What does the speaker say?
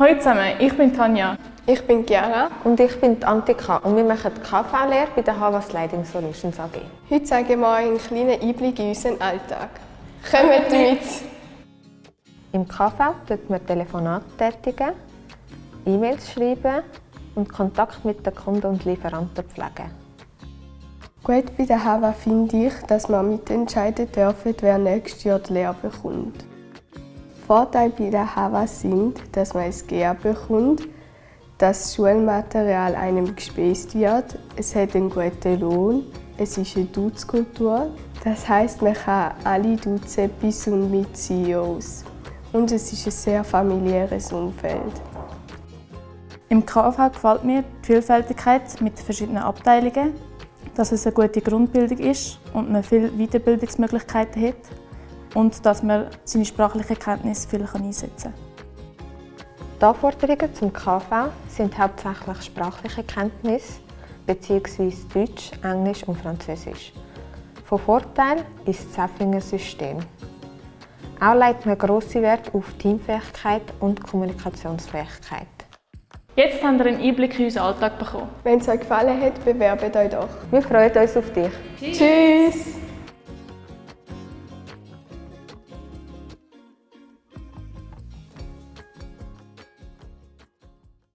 Hallo zusammen, ich bin Tanja. Ich bin Chiara. Und ich bin Antika und wir machen die KV-Lehre bei der Havas Lighting Solutions AG. Heute zeigen wir euch einen kleinen Einblick in unseren Alltag. Kommt mit! Im KV tätigen wir Telefonate tätigen, E-Mails schreiben und Kontakt mit den Kunden und Lieferanten pflegen. Gut bei der HAVA finde ich, dass wir mitentscheiden dürfen, wer nächstes Jahr die Lehre bekommt. Vorteile bei der HAVA sind, dass man ein GA bekommt, dass das Schulmaterial einem gespeist wird, es hat einen guten Lohn, es ist eine Duzkultur, das heißt, man kann alle duzen bis und mit CEOs. Und es ist ein sehr familiäres Umfeld. Im KV gefällt mir die Vielfältigkeit mit den verschiedenen Abteilungen, dass es eine gute Grundbildung ist und man viele Weiterbildungsmöglichkeiten hat und dass man seine sprachliche Kenntnis viel einsetzen kann. Die Anforderungen zum KV sind hauptsächlich sprachliche Kenntnisse bzw. Deutsch, Englisch und Französisch. Von Vorteil ist das Zeffinger System. Auch legt man grossen Wert auf Teamfähigkeit und Kommunikationsfähigkeit. Jetzt habt ihr einen Einblick in unseren Alltag bekommen. Wenn es euch gefallen hat, bewerbt euch doch. Wir freuen uns auf dich. Tschüss.